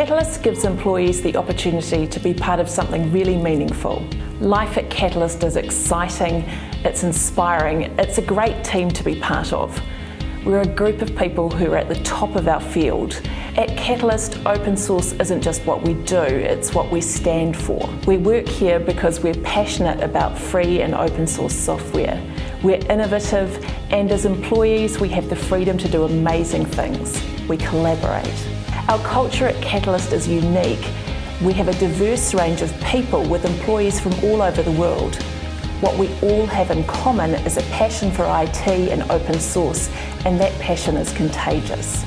Catalyst gives employees the opportunity to be part of something really meaningful. Life at Catalyst is exciting, it's inspiring, it's a great team to be part of. We're a group of people who are at the top of our field. At Catalyst, open source isn't just what we do, it's what we stand for. We work here because we're passionate about free and open source software. We're innovative and as employees we have the freedom to do amazing things. We collaborate. Our culture at Catalyst is unique. We have a diverse range of people with employees from all over the world. What we all have in common is a passion for IT and open source, and that passion is contagious.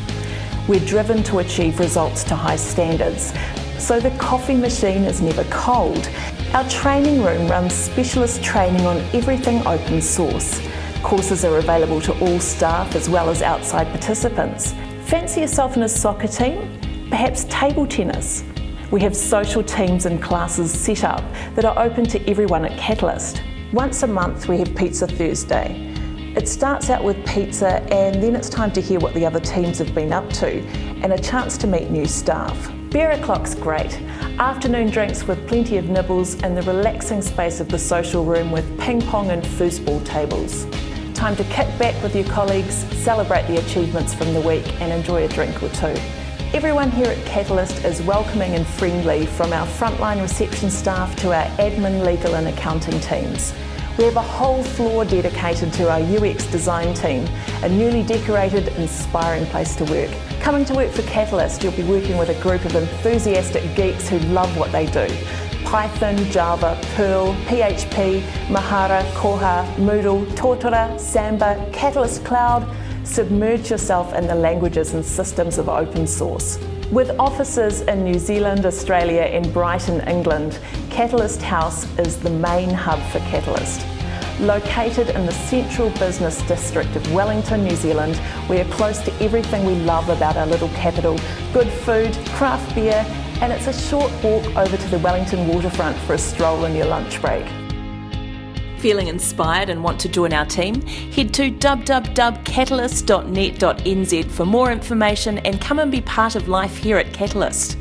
We're driven to achieve results to high standards, so the coffee machine is never cold. Our training room runs specialist training on everything open source. Courses are available to all staff as well as outside participants. Fancy yourself in a soccer team? Perhaps table tennis? We have social teams and classes set up that are open to everyone at Catalyst. Once a month we have Pizza Thursday. It starts out with pizza and then it's time to hear what the other teams have been up to and a chance to meet new staff. Beer o'clock's great. Afternoon drinks with plenty of nibbles and the relaxing space of the social room with ping pong and foosball tables. Time to kick back with your colleagues, celebrate the achievements from the week and enjoy a drink or two. Everyone here at Catalyst is welcoming and friendly from our frontline reception staff to our admin, legal and accounting teams. We have a whole floor dedicated to our UX design team, a newly decorated, inspiring place to work. Coming to work for Catalyst, you'll be working with a group of enthusiastic geeks who love what they do. Python, Java, Perl, PHP, Mahara, Koha, Moodle, Totara, Samba, Catalyst Cloud, submerge yourself in the languages and systems of open source. With offices in New Zealand, Australia and Brighton, England, Catalyst House is the main hub for Catalyst. Located in the central business district of Wellington, New Zealand, we are close to everything we love about our little capital. Good food, craft beer, and it's a short walk over to the Wellington waterfront for a stroll in your lunch break. Feeling inspired and want to join our team? Head to www.catalyst.net.nz for more information and come and be part of life here at Catalyst.